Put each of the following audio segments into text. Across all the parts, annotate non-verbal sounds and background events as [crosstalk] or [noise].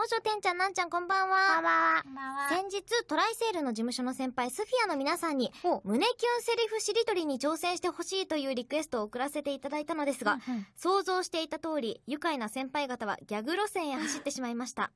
もしょてんちゃんなんちゃんこんばんは。こんばんは。先日、トライセールの事務所の先輩、スフィアの皆さんに、胸キュンセリフしりとりに挑戦してほしいというリクエストを送らせていただいたのですが、想像していた通り、愉快な先輩方はギャグ路線へ走ってしまいました。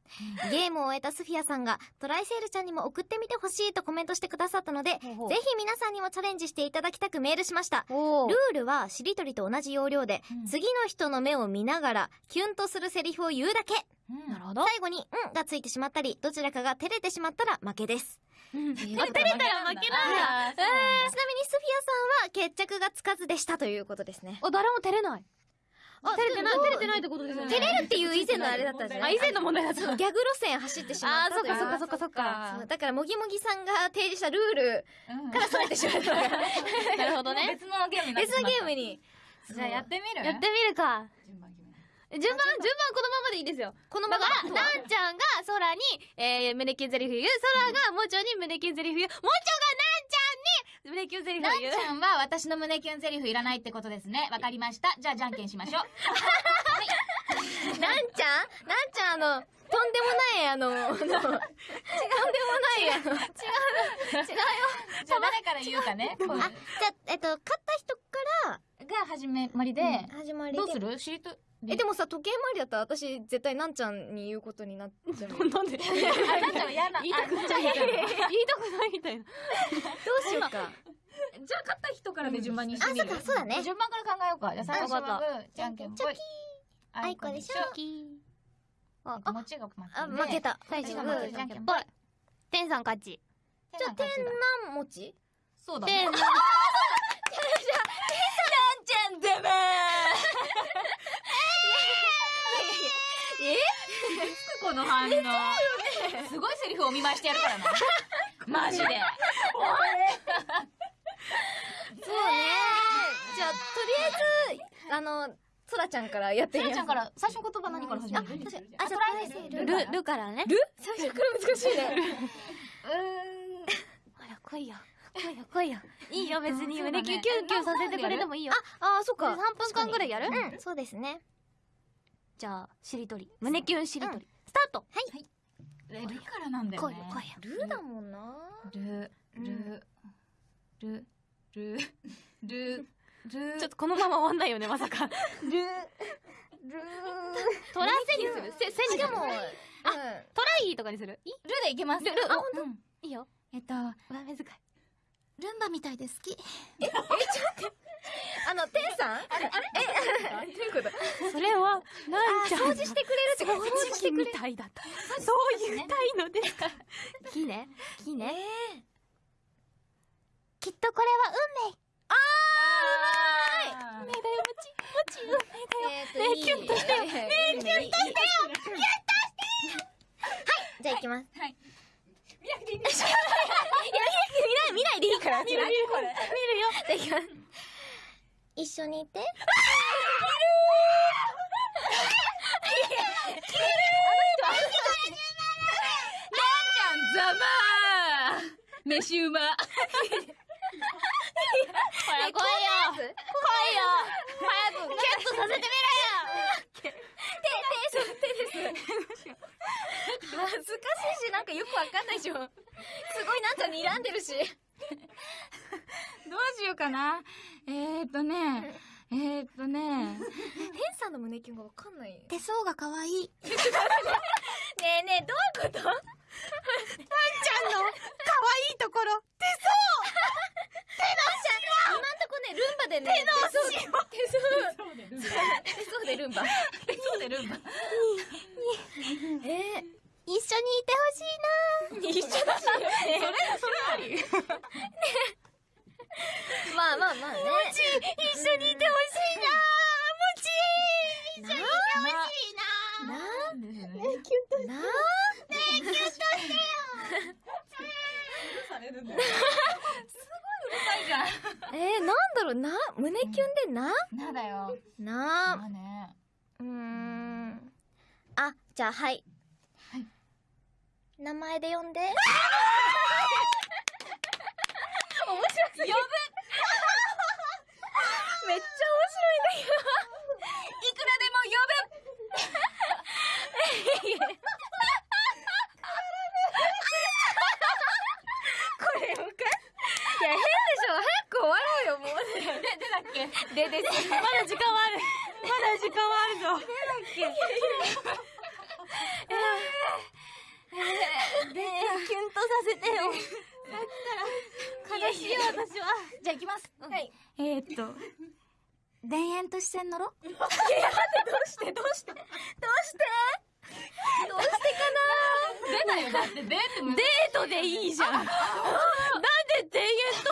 ゲームを終えたスフィアさんが、トライセールちゃんにも送ってみてほしいとコメントしてくださったので、ぜほうほうひ皆さんにもチャレンジしていただきたくメールしました。おルールは、しりとりと同じ要領で、うん次の人の目を見ながら、キュンとするセリフを言うだけ。なるほど。最後に、んがついてしまったり、どちらかが照れてしまったら負けです。照照れたら負けなんだ。あーそうなんだちなみにスフィアさんは決着がつかずでしたということですね。お、誰も照れない。あ照れてない、照れてないってことですよね。照れるっていう以前のあれだったんじゃなあ、い以前の問題だった。ギャグ路線走ってしまあー、ったという。そっかそっかそっかそっか。だから、もぎもぎさんが提示したルールうんからそれてしまった。[laughs] なるほどね。別のゲームに別のゲームに。じゃあやってみる？やってみるか。順番順番、順番このままでいいですよ。このままだから、なんちゃんが空に、えー、胸キュンゼリフ言う、空がもちょに胸キュンゼリフ言う、もちょがなんちゃんに胸キュンゼリフな言う。んちゃんは私の胸キュンセリフいらないってことですね。わかりました。じゃあじゃんけんしましょう。なんちゃん？なんちゃんあの、とんでもないあの、違う、とんでもないあの、違う、違うよ。じゃあ誰から言うかね。あ、じゃあ、えっと、勝った人かが始めまりで、ら、始まりで。どうする？しりとり。え、でもさ、時計回りだったら私、絶対なんちゃんに言うことになっちゃう。ど [laughs] うなんで？あ、[laughs] なんちゃんは嫌な。言いたくないあじゃあ嫌な言いたくないみたいな。しようか。じゃあ勝った人からで順番にしてみる。あそっかそうだね順番から考えようか。じゃあ最初はグー、じゃんけんぽい。あいこでしょあ、あ、もちが負けあ、負け。た。最初ははグーじゃんけんぽい。天さん勝ち。じゃあ、天天南餅そうだね。天、な [laughs] んちゃんだめえこの。すごいセリフをお見舞いしてやるからな。[laughs] マジで。そうね。じゃあ、とりあえず、あの、そらちゃんからやってみよう。なちゃんから、最初の言葉何から始める？あ確かにあじゃあル、ル。ルからね。ル？最初から難しいね。うーん。ほら、来いよ。来いよ、来いよ。いいよ、別に。胸キュンキュンキュンさせてくれてもいいよ。あ、あ、そっか。3分間ぐらいやる？うん、そうですね。じゃあ、しりとり。胸キュンしりとり。スタートえルからなんだよね。ルだもんな。ル、ル、ル、ル、ル、ル、ちょっとこのまま終わんないよね、[laughs] まさか。ル、ルトラセにするせ、せにするしかも、うん。トライとかにする？いい？ルでいけます。ルルあほんといいよ。えっと、上目遣い。ルンバみたいで好き。[laughs] あの、天さん？あれ？あれ？え、どういうこと？それは、なんちゃん。掃除してくれるってこと？掃除してくれみたいだった。そう言いたいのですか？木ね。木ね。きっとこれは運命。あ運命だよ、もち。もち、運命だよ。ねえキュンとしてよねえ、キュンとしてよキュンとしてよはい、じゃあ行きます。はい。見ない、見ないでいいから。見る、見る、これ。見るよ。じゃあ行き。一緒にいて。ざまー飯うま。ほら、来いよ。来いよ。早く、ゲットさせてみろよ。恥ずかしいし、なんかよくわかんないでしょ。すごいなんか睨んでるし。どうしようかな。えーっとね、えーっとね、天さんの胸キュンがわかんない。ね手相が可愛い。えねえ、どういうこと？ちゃんの、可愛いところ。今んとこね、ルンバでね、手相。手相。手相でルンバ。そうでルンバ。えー、一緒にいてほしいな一緒だし。それ、それあり。まあまあまあね。一緒にいてほしいなもち一緒にいてほしいななですね。あ、なあ。されるんだよ。すごいうるさいじゃん。えー、なんだろう、な、胸キュンでな？なだよ。なまあね。うーん。あ、じゃあ、はい。はい。名前で呼んで。[laughs] 面白いんだけど。いくらでも呼ぶでです。まだ時間はある。まだ時間はあるぞ。でキュンとさせてよ。悲しいよ私は。じゃあ行きます。はい。えー、っと、田園都市線乗ろどうして？どうして？どうして？どうして出ないよ。だって。デートデートでいいじゃん [laughs] なんで田園と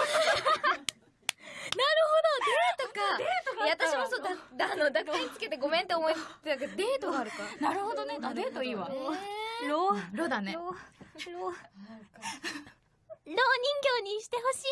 なるほどデートかデートがいや私もそうだだあの濁点つけてごめんって思ってたけどデートがあるか [laughs] なるほどね。あ、デートいいわ。えローロだね。ローロー人形にしてほしい